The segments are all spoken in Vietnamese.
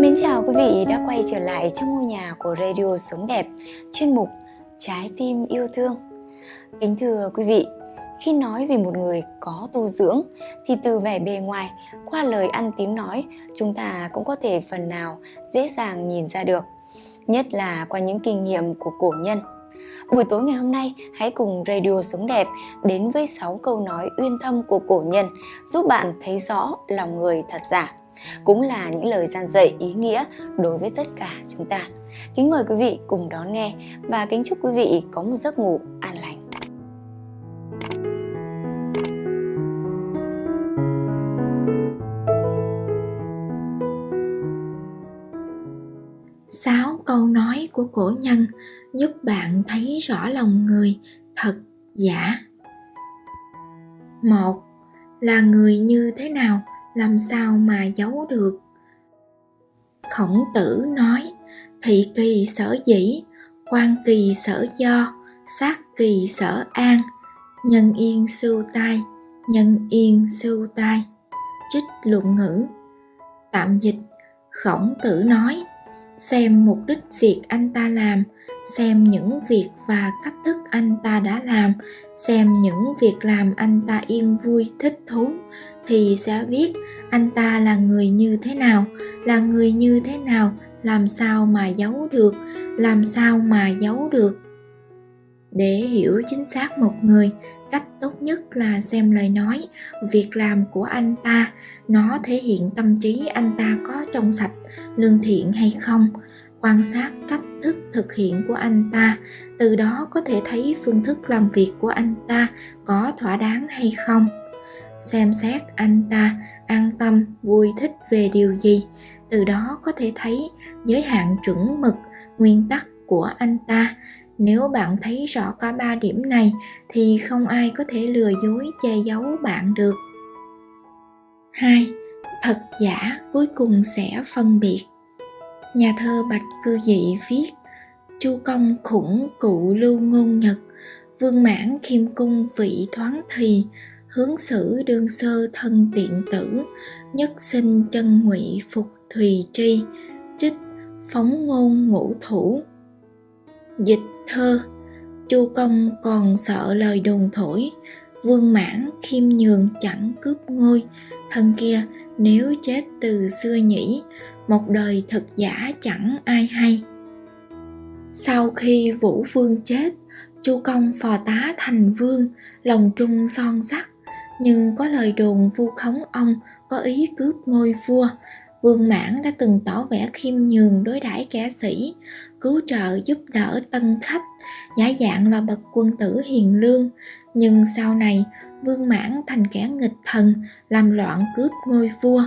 Mến chào quý vị đã quay trở lại trong ngôi nhà của Radio Sống Đẹp, chuyên mục Trái tim yêu thương. Kính thưa quý vị, khi nói về một người có tu dưỡng thì từ vẻ bề ngoài, qua lời ăn tiếng nói, chúng ta cũng có thể phần nào dễ dàng nhìn ra được, nhất là qua những kinh nghiệm của cổ nhân. Buổi tối ngày hôm nay, hãy cùng Radio Sống Đẹp đến với 6 câu nói uyên thâm của cổ nhân giúp bạn thấy rõ lòng người thật giả cũng là những lời gian dạy, ý nghĩa đối với tất cả chúng ta. Kính mời quý vị cùng đón nghe và kính chúc quý vị có một giấc ngủ an lành. Sáu câu nói của cổ nhân giúp bạn thấy rõ lòng người thật giả. Một, là người như thế nào làm sao mà giấu được? Khổng tử nói, thị kỳ sở dĩ, quan kỳ sở do, sát kỳ sở an, nhân yên sưu tai, nhân yên sưu tai. Trích luận ngữ. Tạm dịch, khổng tử nói, xem mục đích việc anh ta làm, xem những việc và cách thức anh ta đã làm, xem những việc làm anh ta yên vui, thích thú thì sẽ biết anh ta là người như thế nào, là người như thế nào, làm sao mà giấu được, làm sao mà giấu được. Để hiểu chính xác một người, cách tốt nhất là xem lời nói. Việc làm của anh ta, nó thể hiện tâm trí anh ta có trong sạch, lương thiện hay không. Quan sát cách thức thực hiện của anh ta, từ đó có thể thấy phương thức làm việc của anh ta có thỏa đáng hay không xem xét anh ta an tâm, vui thích về điều gì. Từ đó có thể thấy giới hạn chuẩn mực nguyên tắc của anh ta. Nếu bạn thấy rõ cả ba điểm này, thì không ai có thể lừa dối che giấu bạn được. 2. Thật giả cuối cùng sẽ phân biệt. Nhà thơ Bạch Cư Dị viết, Chu công khủng cụ lưu ngôn nhật, Vương mãn khiêm cung vị thoáng thì Hướng xử đương sơ thân tiện tử, Nhất sinh chân ngụy phục thùy tri, Trích phóng ngôn ngũ thủ. Dịch thơ, Chu công còn sợ lời đồn thổi, Vương mãn khiêm nhường chẳng cướp ngôi. Thân kia, nếu chết từ xưa nhỉ, một đời thật giả chẳng ai hay. Sau khi vũ vương chết, chu công phò tá thành vương, lòng trung son sắc nhưng có lời đồn vu khống ông, có ý cướp ngôi vua. Vương mãn đã từng tỏ vẻ khiêm nhường đối đãi kẻ sĩ, cứu trợ giúp đỡ tân khách, giả dạng là bậc quân tử hiền lương. Nhưng sau này, vương mãn thành kẻ nghịch thần, làm loạn cướp ngôi vua.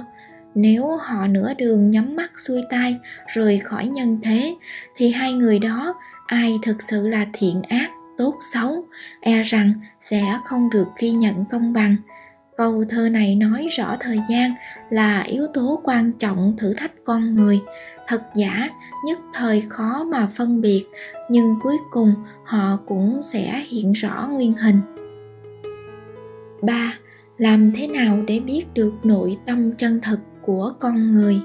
Nếu họ nửa đường nhắm mắt xuôi tay rời khỏi nhân thế, thì hai người đó, ai thực sự là thiện ác? Tốt xấu e rằng sẽ không được ghi nhận công bằng. Câu thơ này nói rõ thời gian là yếu tố quan trọng thử thách con người. Thật giả, nhất thời khó mà phân biệt, nhưng cuối cùng họ cũng sẽ hiện rõ nguyên hình. 3. Làm thế nào để biết được nội tâm chân thực của con người?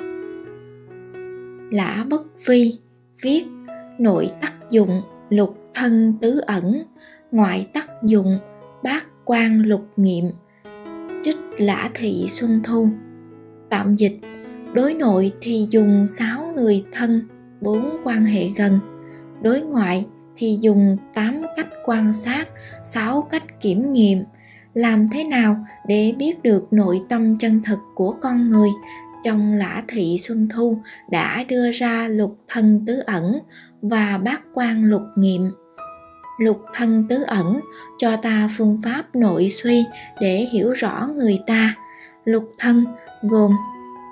Lã bất vi viết, nội tác dụng lục thân tứ ẩn, ngoại tắc dụng, bát quan lục nghiệm, trích lã thị xuân thu tạm dịch, đối nội thì dùng sáu người thân, bốn quan hệ gần. Đối ngoại thì dùng tám cách quan sát, sáu cách kiểm nghiệm. Làm thế nào để biết được nội tâm chân thực của con người? Trong lã thị xuân thu đã đưa ra lục thân tứ ẩn và bát quan lục nghiệm lục thân tứ ẩn, cho ta phương pháp nội suy để hiểu rõ người ta. Lục thân gồm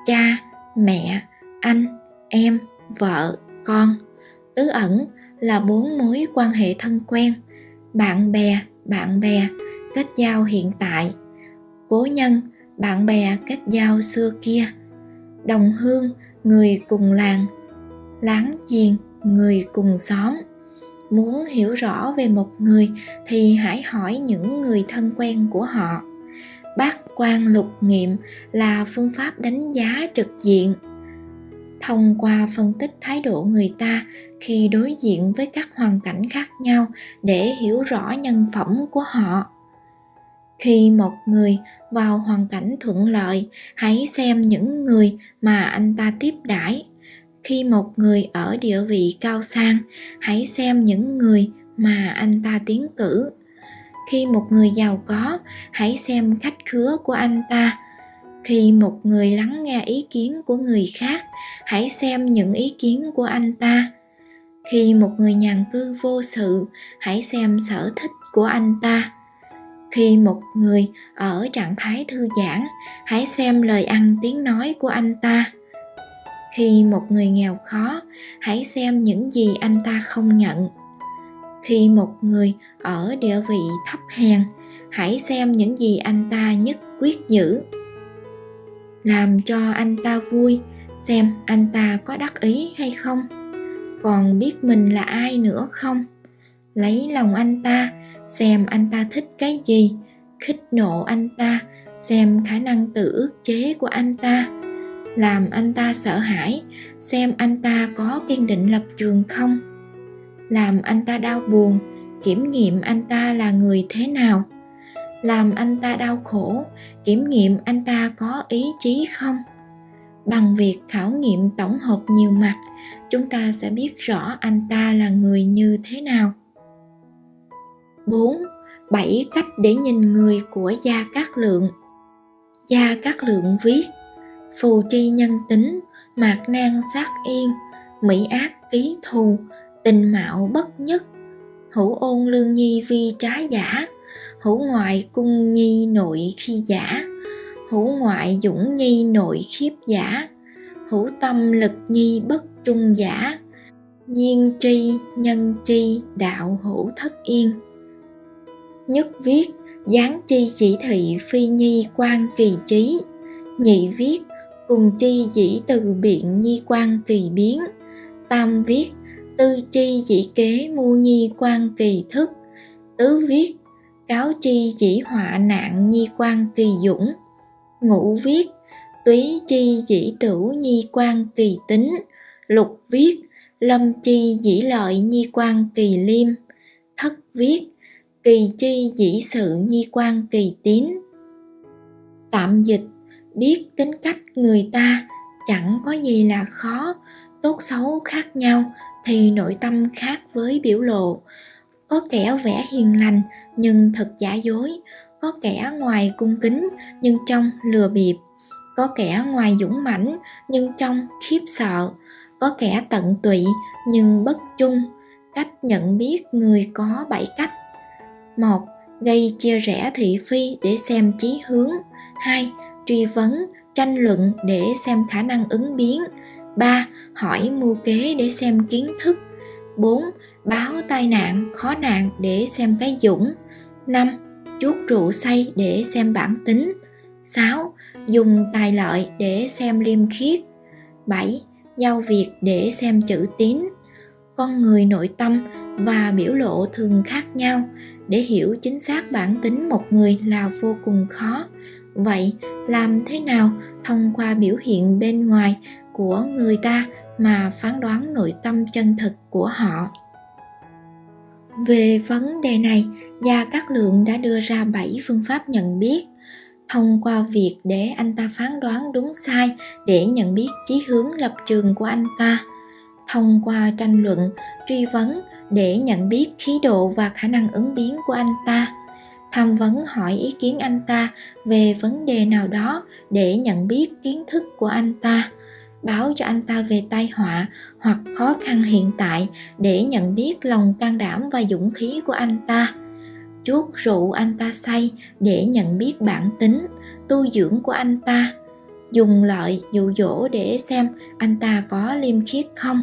cha, mẹ, anh, em, vợ, con. Tứ ẩn là bốn mối quan hệ thân quen. Bạn bè bạn bè, kết giao hiện tại. Cố nhân, bạn bè kết giao xưa kia. Đồng hương, người cùng làng. Láng giềng, người cùng xóm muốn hiểu rõ về một người thì hãy hỏi những người thân quen của họ. Bát quan lục nghiệm là phương pháp đánh giá trực diện. Thông qua phân tích thái độ người ta khi đối diện với các hoàn cảnh khác nhau để hiểu rõ nhân phẩm của họ. Khi một người vào hoàn cảnh thuận lợi, hãy xem những người mà anh ta tiếp đãi khi một người ở địa vị cao sang, hãy xem những người mà anh ta tiến cử. Khi một người giàu có, hãy xem khách khứa của anh ta. Khi một người lắng nghe ý kiến của người khác, hãy xem những ý kiến của anh ta. Khi một người nhàn cư vô sự, hãy xem sở thích của anh ta. Khi một người ở trạng thái thư giãn, hãy xem lời ăn tiếng nói của anh ta khi một người nghèo khó, hãy xem những gì anh ta không nhận. Khi một người ở địa vị thấp hèn, hãy xem những gì anh ta nhất quyết giữ. Làm cho anh ta vui, xem anh ta có đắc ý hay không. Còn biết mình là ai nữa không? Lấy lòng anh ta, xem anh ta thích cái gì. Khích nộ anh ta, xem khả năng tự ước chế của anh ta làm anh ta sợ hãi, xem anh ta có kiên định lập trường không. Làm anh ta đau buồn, kiểm nghiệm anh ta là người thế nào. Làm anh ta đau khổ, kiểm nghiệm anh ta có ý chí không. Bằng việc khảo nghiệm tổng hợp nhiều mặt, chúng ta sẽ biết rõ anh ta là người như thế nào. 4. 7 cách để nhìn người của Gia Cát Lượng. Gia Cát Lượng viết Phù tri nhân tính, mạc nan sát yên, mỹ ác ký thù, tình mạo bất nhất, hữu ôn lương nhi vi trái giả, hữu ngoại cung nhi nội khi giả, hữu ngoại dũng nhi nội khiếp giả, hữu tâm lực nhi bất trung giả, nhiên tri nhân chi đạo hữu thất yên. Nhất viết gián chi chỉ thị phi nhi quan kỳ trí nhị viết cùng chi dĩ từ biện nhi quan kỳ biến. Tam viết, tư chi dĩ kế mu nhi quan kỳ thức. Tứ viết, cáo chi dĩ họa nạn nhi quan kỳ dũng. Ngũ viết, túy chi dĩ tửu nhi quan kỳ tính. Lục viết, lâm chi dĩ lợi nhi quan kỳ liêm. Thất viết, kỳ chi dĩ sự nhi quan kỳ tín. Tạm dịch biết tính cách người ta chẳng có gì là khó, tốt xấu khác nhau thì nội tâm khác với biểu lộ. Có kẻ vẽ hiền lành nhưng thật giả dối, có kẻ ngoài cung kính nhưng trong lừa bịp, có kẻ ngoài dũng mãnh nhưng trong khiếp sợ, có kẻ tận tụy nhưng bất chung, cách nhận biết người có bảy cách. Một, gây chia rẽ thị phi để xem chí hướng. Hai truy vấn tranh luận để xem khả năng ứng biến 3. Hỏi mưu kế để xem kiến thức 4. Báo tai nạn, khó nạn để xem cái dũng 5. Chuốt rượu say để xem bản tính 6. Dùng tài lợi để xem liêm khiết 7. Giao việc để xem chữ tín Con người nội tâm và biểu lộ thường khác nhau để hiểu chính xác bản tính một người là vô cùng khó vậy, làm thế nào thông qua biểu hiện bên ngoài của người ta mà phán đoán nội tâm chân thực của họ? Về vấn đề này, gia cát lượng đã đưa ra 7 phương pháp nhận biết. Thông qua việc để anh ta phán đoán đúng sai để nhận biết chí hướng lập trường của anh ta. Thông qua tranh luận, truy vấn để nhận biết khí độ và khả năng ứng biến của anh ta tham vấn hỏi ý kiến anh ta về vấn đề nào đó để nhận biết kiến thức của anh ta, báo cho anh ta về tai họa hoặc khó khăn hiện tại để nhận biết lòng can đảm và dũng khí của anh ta. Chuốt rượu anh ta say để nhận biết bản tính, tu dưỡng của anh ta. Dùng lợi dụ dỗ để xem anh ta có liêm khiết không.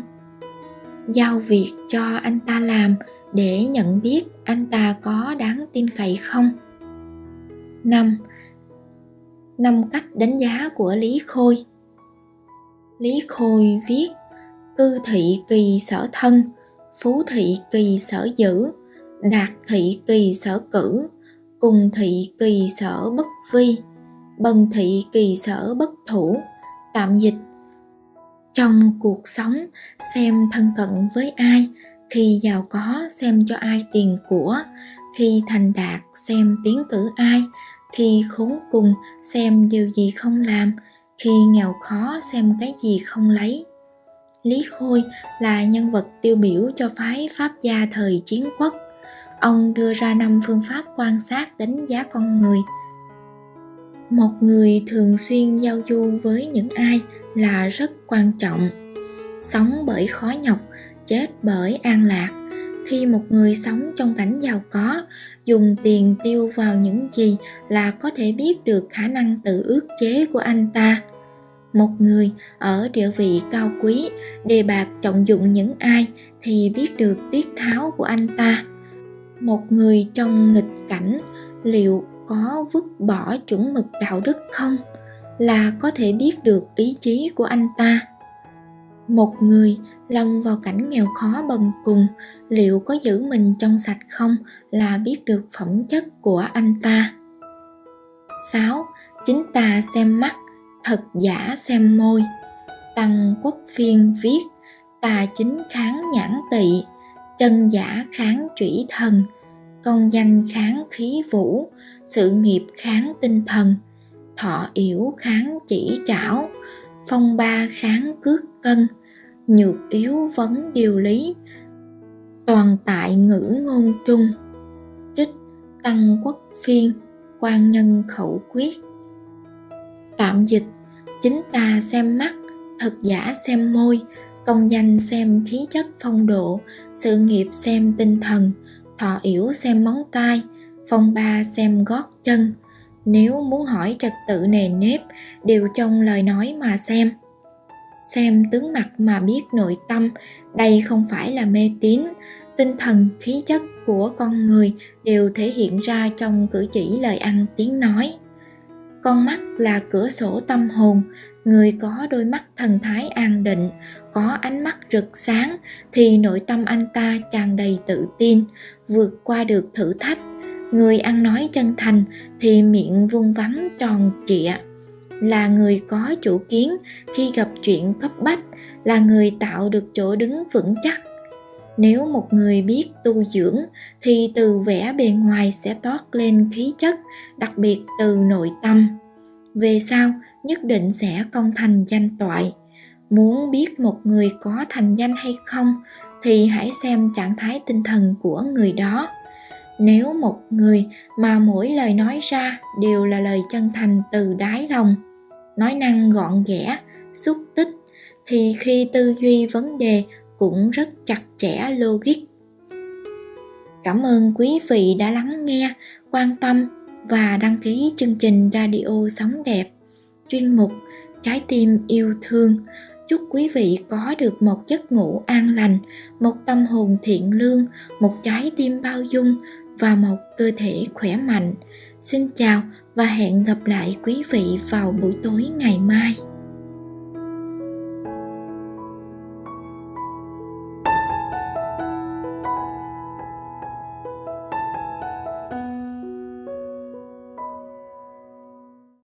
Giao việc cho anh ta làm để nhận biết anh ta có đáng tin cậy không. 5. Năm cách đánh giá của Lý Khôi Lý Khôi viết Cư thị kỳ sở thân, phú thị kỳ sở giữ, đạt thị kỳ sở cử, cùng thị kỳ sở bất vi, bần thị kỳ sở bất thủ, tạm dịch trong cuộc sống xem thân cận với ai khi giàu có, xem cho ai tiền của, khi thành đạt, xem tiếng cử ai, khi khốn cùng, xem điều gì không làm, khi nghèo khó, xem cái gì không lấy. Lý khôi là nhân vật tiêu biểu cho phái pháp gia thời chiến quốc. Ông đưa ra năm phương pháp quan sát đánh giá con người. Một người thường xuyên giao du với những ai là rất quan trọng. Sống bởi khó nhọc chết bởi an lạc. Khi một người sống trong cảnh giàu có, dùng tiền tiêu vào những gì là có thể biết được khả năng tự ước chế của anh ta. Một người ở địa vị cao quý, đề bạc trọng dụng những ai thì biết được tiết tháo của anh ta. Một người trong nghịch cảnh, liệu có vứt bỏ chuẩn mực đạo đức không? Là có thể biết được ý chí của anh ta một người lâm vào cảnh nghèo khó bần cùng liệu có giữ mình trong sạch không là biết được phẩm chất của anh ta 6. Chính ta xem mắt, thật giả xem môi. Tăng Quốc Phiên viết Tà chính kháng nhãn tị, chân giả kháng trủy thần, công danh kháng khí vũ, sự nghiệp kháng tinh thần, thọ yểu kháng chỉ trảo, phong ba kháng cước cân, nhược yếu vấn điều lý. Toàn tại ngữ ngôn trung. Trích tăng quốc phiên quan nhân khẩu quyết. Tạm dịch chính ta xem mắt thật giả xem môi công danh xem khí chất phong độ sự nghiệp xem tinh thần thọ yểu xem móng tay phong ba xem gót chân. Nếu muốn hỏi trật tự nề nếp đều trong lời nói mà xem xem tướng mặt mà biết nội tâm. Đây không phải là mê tín. Tinh thần, khí chất của con người đều thể hiện ra trong cử chỉ lời ăn tiếng nói. Con mắt là cửa sổ tâm hồn. Người có đôi mắt thần thái an định, có ánh mắt rực sáng thì nội tâm anh ta tràn đầy tự tin, vượt qua được thử thách. Người ăn nói chân thành thì miệng vuông vắn tròn trịa là người có chủ kiến khi gặp chuyện cấp bách, là người tạo được chỗ đứng vững chắc. Nếu một người biết tu dưỡng, thì từ vẻ bề ngoài sẽ toát lên khí chất, đặc biệt từ nội tâm. Về sau, nhất định sẽ công thành danh toại. Muốn biết một người có thành danh hay không, thì hãy xem trạng thái tinh thần của người đó. Nếu một người mà mỗi lời nói ra đều là lời chân thành từ đáy lòng nói năng gọn ghẽ, xúc tích, thì khi tư duy vấn đề cũng rất chặt chẽ, logic. Cảm ơn quý vị đã lắng nghe, quan tâm và đăng ký chương trình radio sống đẹp. Chuyên mục trái tim yêu thương. Chúc quý vị có được một giấc ngủ an lành, một tâm hồn thiện lương, một trái tim bao dung và một cơ thể khỏe mạnh xin chào và hẹn gặp lại quý vị vào buổi tối ngày mai.